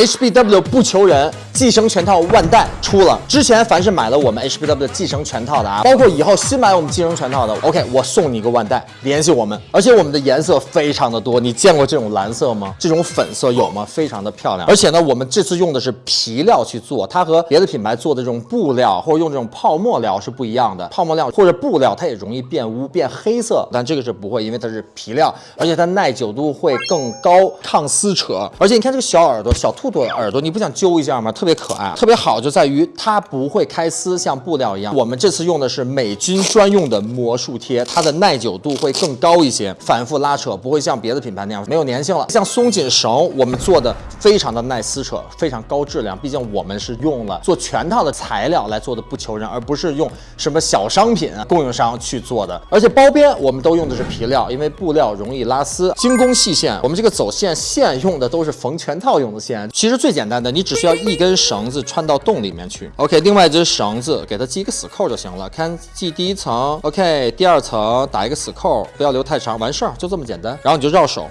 HBW 不求人寄生全套万代出了。之前凡是买了我们 HBW 寄生全套的啊，包括以后新买我们寄生全套的，OK，我送你一个万代，联系我们。而且我们的颜色非常的多，你见过这种蓝色吗？这种粉色有吗？非常的漂亮。而且呢，我们这次用的是皮料去做，它和别的品牌做的这种布料或者用这种泡沫料是不一样的。泡沫料或者布料它也容易变污变黑色，但这个是不会，因为它是皮料，而且它耐久度会更高，抗撕扯。而且你看这个小耳朵，小兔兔的耳朵，你不想揪一下吗？特别可爱，特别好就在于它不会开撕，像布料一样。我们这次用的是美军专用的魔术贴，它的耐久度会更高一些，反复拉扯不会像别的品牌那样没有粘性了。像松紧绳，我们做的非常的耐撕扯，非常高质量。毕竟我们是用了做全套的材料来做的不求人，而不是用什么小商品供应商去做的。而且包边我们都用的是皮料，因为布料容易拉丝。精工细线，我们这个走线线用的都是缝全套用的线。其实最简单的，你只需要一根根绳子穿到洞里面去。OK，另外一只绳子给它系一个死扣就行了。看系第一层，OK，第二层打一个死扣，不要留太长，完事儿就这么简单。然后你就绕手。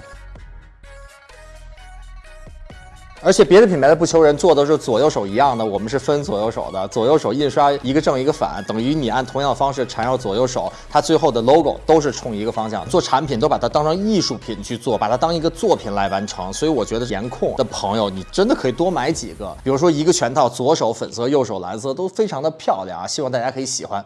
而且别的品牌的不求人做的是左右手一样的，我们是分左右手的，左右手印刷一个正一个反，等于你按同样的方式缠绕左右手，它最后的 logo 都是冲一个方向。做产品都把它当成艺术品去做，把它当一个作品来完成。所以我觉得颜控的朋友，你真的可以多买几个，比如说一个全套，左手粉色，右手蓝色，都非常的漂亮啊！希望大家可以喜欢。